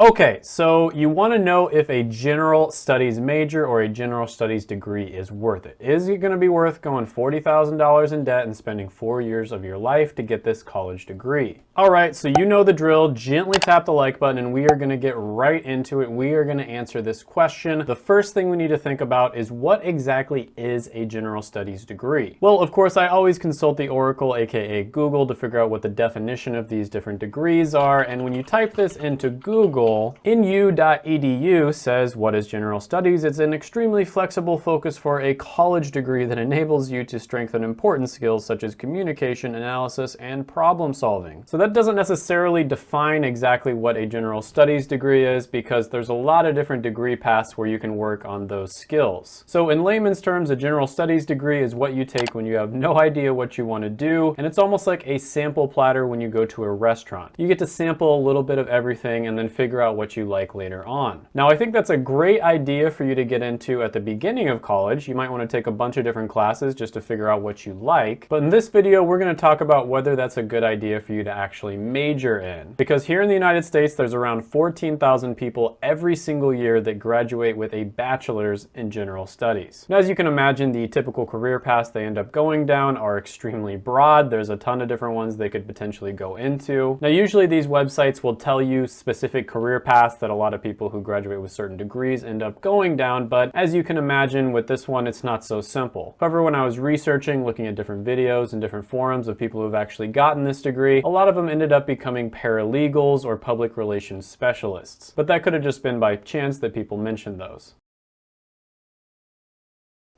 Okay, so you want to know if a general studies major or a general studies degree is worth it. Is it going to be worth going $40,000 in debt and spending four years of your life to get this college degree? All right, so you know the drill. Gently tap the like button and we are going to get right into it. We are going to answer this question. The first thing we need to think about is what exactly is a general studies degree? Well, of course, I always consult the Oracle, aka Google, to figure out what the definition of these different degrees are. And when you type this into Google, inu.edu says, what is general studies? It's an extremely flexible focus for a college degree that enables you to strengthen important skills such as communication, analysis, and problem solving. So that doesn't necessarily define exactly what a general studies degree is because there's a lot of different degree paths where you can work on those skills. So in layman's terms, a general studies degree is what you take when you have no idea what you want to do, and it's almost like a sample platter when you go to a restaurant. You get to sample a little bit of everything and then figure figure out what you like later on. Now, I think that's a great idea for you to get into at the beginning of college. You might want to take a bunch of different classes just to figure out what you like. But in this video, we're going to talk about whether that's a good idea for you to actually major in. Because here in the United States, there's around 14,000 people every single year that graduate with a bachelor's in general studies. Now, as you can imagine, the typical career paths they end up going down are extremely broad. There's a ton of different ones they could potentially go into. Now, usually these websites will tell you specific career career paths that a lot of people who graduate with certain degrees end up going down, but as you can imagine with this one, it's not so simple. However, when I was researching, looking at different videos and different forums of people who've actually gotten this degree, a lot of them ended up becoming paralegals or public relations specialists. But that could have just been by chance that people mentioned those.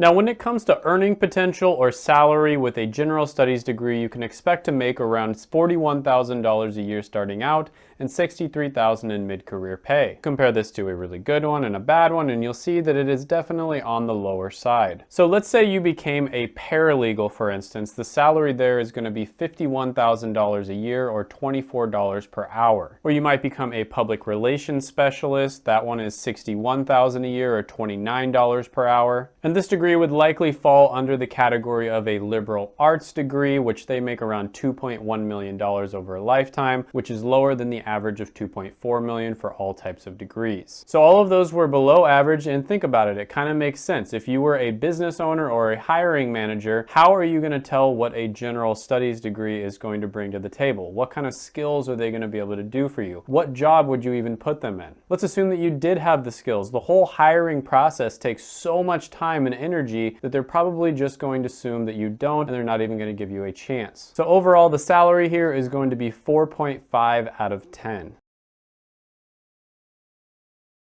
Now, when it comes to earning potential or salary with a general studies degree, you can expect to make around $41,000 a year starting out and 63,000 in mid-career pay. Compare this to a really good one and a bad one, and you'll see that it is definitely on the lower side. So let's say you became a paralegal, for instance. The salary there is gonna be $51,000 a year or $24 per hour. Or you might become a public relations specialist. That one is $61,000 a year or $29 per hour. And this degree degree would likely fall under the category of a liberal arts degree, which they make around $2.1 million over a lifetime, which is lower than the average of 2.4 million for all types of degrees. So all of those were below average and think about it, it kind of makes sense. If you were a business owner or a hiring manager, how are you going to tell what a general studies degree is going to bring to the table? What kind of skills are they going to be able to do for you? What job would you even put them in? Let's assume that you did have the skills. The whole hiring process takes so much time and energy that they're probably just going to assume that you don't and they're not even going to give you a chance. So overall, the salary here is going to be 4.5 out of 10. 10.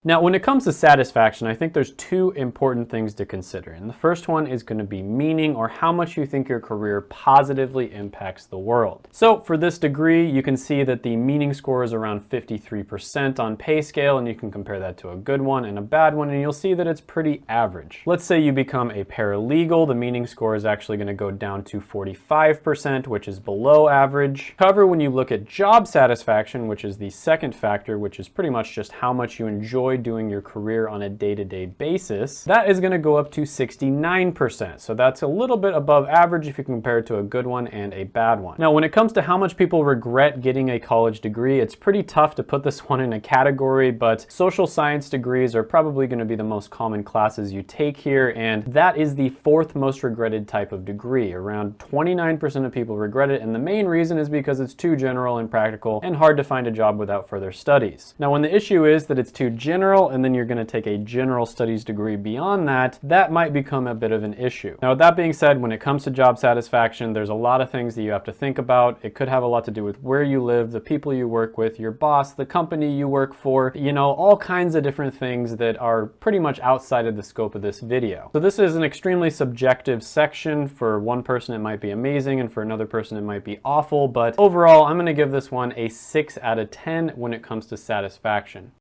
Now, when it comes to satisfaction, I think there's two important things to consider. And the first one is gonna be meaning or how much you think your career positively impacts the world. So for this degree, you can see that the meaning score is around 53% on PayScale, and you can compare that to a good one and a bad one, and you'll see that it's pretty average. Let's say you become a paralegal, the meaning score is actually gonna go down to 45%, which is below average. However, when you look at job satisfaction, which is the second factor, which is pretty much just how much you enjoy enjoy doing your career on a day-to-day -day basis, that is gonna go up to 69%. So that's a little bit above average if you compare it to a good one and a bad one. Now, when it comes to how much people regret getting a college degree, it's pretty tough to put this one in a category, but social science degrees are probably gonna be the most common classes you take here, and that is the fourth most regretted type of degree. Around 29% of people regret it, and the main reason is because it's too general and practical and hard to find a job without further studies. Now, when the issue is that it's too general, general and then you're going to take a general studies degree beyond that, that might become a bit of an issue. Now that being said, when it comes to job satisfaction, there's a lot of things that you have to think about. It could have a lot to do with where you live, the people you work with, your boss, the company you work for, you know, all kinds of different things that are pretty much outside of the scope of this video. So this is an extremely subjective section. For one person it might be amazing and for another person it might be awful, but overall I'm going to give this one a 6 out of 10 when it comes to satisfaction.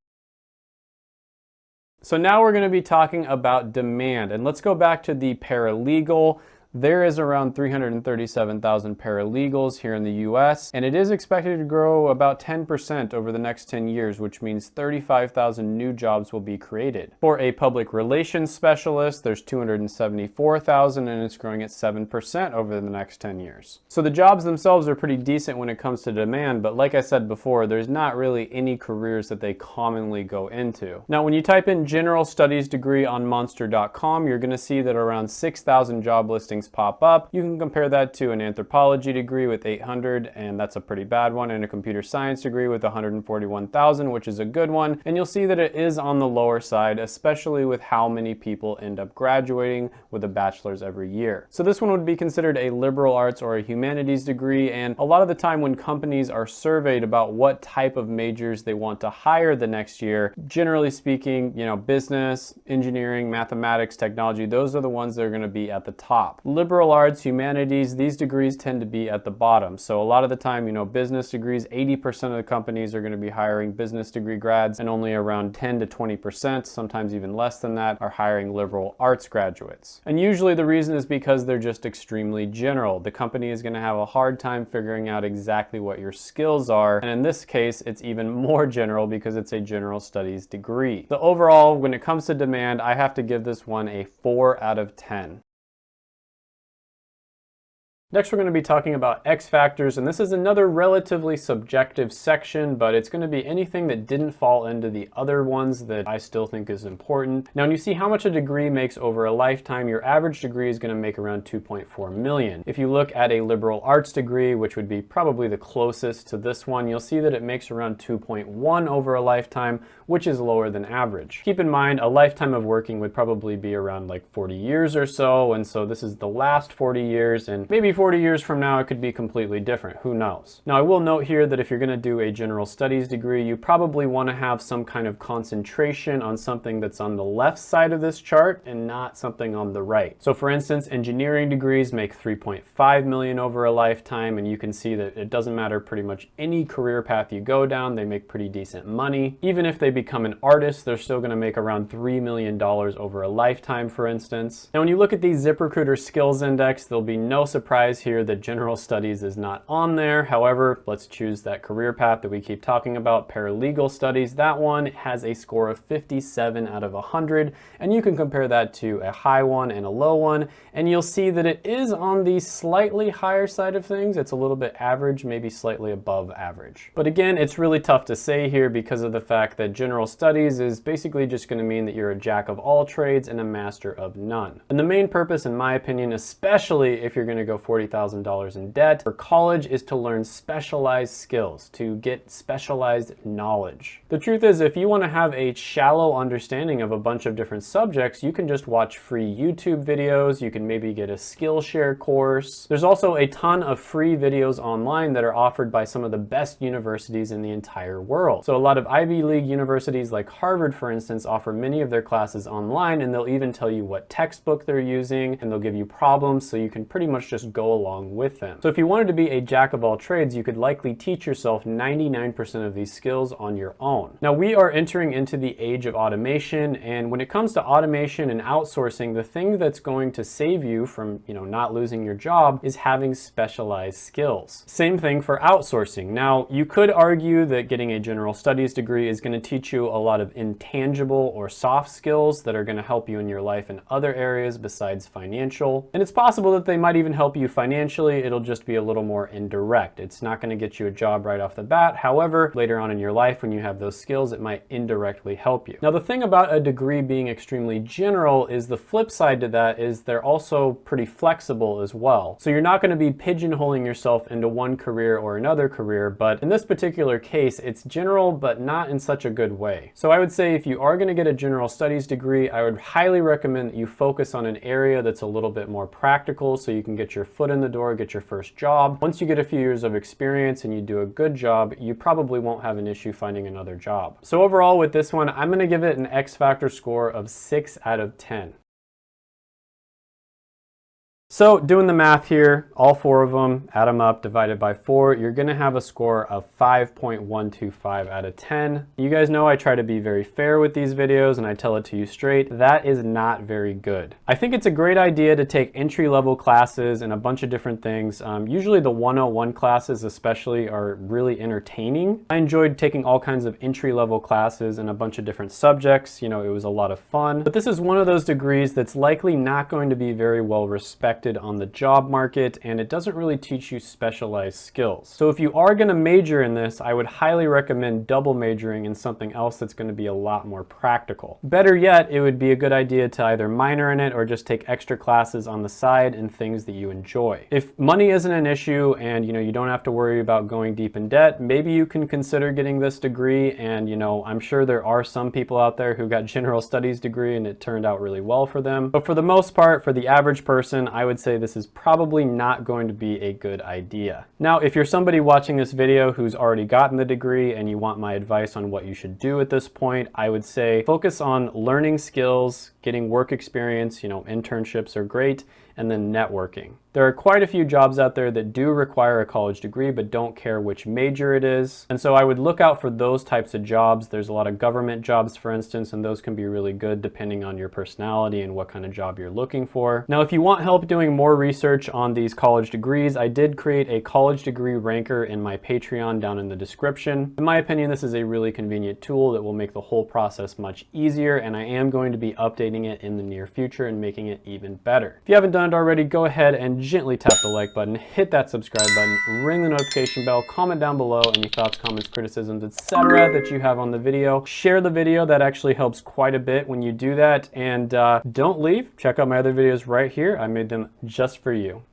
So now we're going to be talking about demand and let's go back to the paralegal There is around 337,000 paralegals here in the US, and it is expected to grow about 10% over the next 10 years, which means 35,000 new jobs will be created. For a public relations specialist, there's 274,000 and it's growing at 7% over the next 10 years. So the jobs themselves are pretty decent when it comes to demand, but like I said before, there's not really any careers that they commonly go into. Now, when you type in general studies degree on monster.com, you're gonna see that around 6,000 job listings pop up. You can compare that to an anthropology degree with 800, and that's a pretty bad one, and a computer science degree with 141,000, which is a good one. And you'll see that it is on the lower side, especially with how many people end up graduating with a bachelor's every year. So this one would be considered a liberal arts or a humanities degree, and a lot of the time when companies are surveyed about what type of majors they want to hire the next year, generally speaking, you know, business, engineering, mathematics, technology, those are the ones that are gonna be at the top. Liberal arts, humanities, these degrees tend to be at the bottom. So a lot of the time, you know, business degrees, 80% of the companies are gonna be hiring business degree grads and only around 10 to 20%, sometimes even less than that, are hiring liberal arts graduates. And usually the reason is because they're just extremely general. The company is gonna have a hard time figuring out exactly what your skills are. And in this case, it's even more general because it's a general studies degree. So overall, when it comes to demand, I have to give this one a four out of 10. Next, we're going to be talking about X factors, and this is another relatively subjective section, but it's going to be anything that didn't fall into the other ones that I still think is important. Now, when you see how much a degree makes over a lifetime, your average degree is going to make around 2.4 million. If you look at a liberal arts degree, which would be probably the closest to this one, you'll see that it makes around 2.1 over a lifetime, which is lower than average. Keep in mind, a lifetime of working would probably be around like 40 years or so, and so this is the last 40 years, and maybe 40 years from now it could be completely different, who knows. Now I will note here that if you're gonna do a general studies degree, you probably wanna have some kind of concentration on something that's on the left side of this chart and not something on the right. So for instance, engineering degrees make 3.5 million over a lifetime, and you can see that it doesn't matter pretty much any career path you go down, they make pretty decent money. Even if they become an artist, they're still gonna make around $3 million over a lifetime, for instance. Now when you look at the ZipRecruiter Skills Index, there'll be no surprise here that general studies is not on there. However, let's choose that career path that we keep talking about, paralegal studies. That one has a score of 57 out of 100, and you can compare that to a high one and a low one, and you'll see that it is on the slightly higher side of things. It's a little bit average, maybe slightly above average. But again, it's really tough to say here because of the fact that general studies is basically just gonna mean that you're a jack of all trades and a master of none. And the main purpose, in my opinion, especially if you're gonna go 40,000 $1,000 in debt. For college is to learn specialized skills, to get specialized knowledge. The truth is, if you want to have a shallow understanding of a bunch of different subjects, you can just watch free YouTube videos, you can maybe get a Skillshare course. There's also a ton of free videos online that are offered by some of the best universities in the entire world. So a lot of Ivy League universities like Harvard, for instance, offer many of their classes online and they'll even tell you what textbook they're using and they'll give you problems so you can pretty much just go along along with them. So if you wanted to be a jack of all trades, you could likely teach yourself 99% of these skills on your own. Now we are entering into the age of automation and when it comes to automation and outsourcing, the thing that's going to save you from you know, not losing your job is having specialized skills. Same thing for outsourcing. Now you could argue that getting a general studies degree is going to teach you a lot of intangible or soft skills that are going to help you in your life in other areas besides financial. And it's possible that they might even help you financially it'll just be a little more indirect. It's not gonna get you a job right off the bat. However, later on in your life, when you have those skills, it might indirectly help you. Now, the thing about a degree being extremely general is the flip side to that is they're also pretty flexible as well. So you're not gonna be pigeonholing yourself into one career or another career, but in this particular case, it's general, but not in such a good way. So I would say if you are gonna get a general studies degree, I would highly recommend that you focus on an area that's a little bit more practical so you can get your foot in the door get your first job. Once you get a few years of experience and you do a good job, you probably won't have an issue finding another job. So overall with this one, I'm gonna give it an X Factor score of 6 out of 10. So doing the math here, all four of them, add them up, divided by four, you're gonna have a score of 5.125 out of 10. You guys know I try to be very fair with these videos and I tell it to you straight. That is not very good. I think it's a great idea to take entry-level classes and a bunch of different things. Um, usually the 101 classes especially are really entertaining. I enjoyed taking all kinds of entry-level classes and a bunch of different subjects. You know, it was a lot of fun. But this is one of those degrees that's likely not going to be very well respected on the job market and it doesn't really teach you specialized skills. So if you are gonna major in this, I would highly recommend double majoring in something else that's gonna be a lot more practical. Better yet, it would be a good idea to either minor in it or just take extra classes on the side and things that you enjoy. If money isn't an issue and you know you don't have to worry about going deep in debt, maybe you can consider getting this degree and you know I'm sure there are some people out there who got general studies degree and it turned out really well for them. But for the most part, for the average person, I would would say this is probably not going to be a good idea. Now, if you're somebody watching this video who's already gotten the degree and you want my advice on what you should do at this point, I would say focus on learning skills, getting work experience, you know, internships are great, and then networking. There are quite a few jobs out there that do require a college degree but don't care which major it is. And so I would look out for those types of jobs. There's a lot of government jobs, for instance, and those can be really good depending on your personality and what kind of job you're looking for. Now, if you want help doing more research on these college degrees, I did create a college degree ranker in my Patreon down in the description. In my opinion, this is a really convenient tool that will make the whole process much easier, and I am going to be updating it in the near future and making it even better. If you haven't done it already, go ahead and gently tap the like button, hit that subscribe button, ring the notification bell, comment down below any thoughts, comments, criticisms, etc. that you have on the video. Share the video, that actually helps quite a bit when you do that. And uh, don't leave, check out my other videos right here. I made them just for you.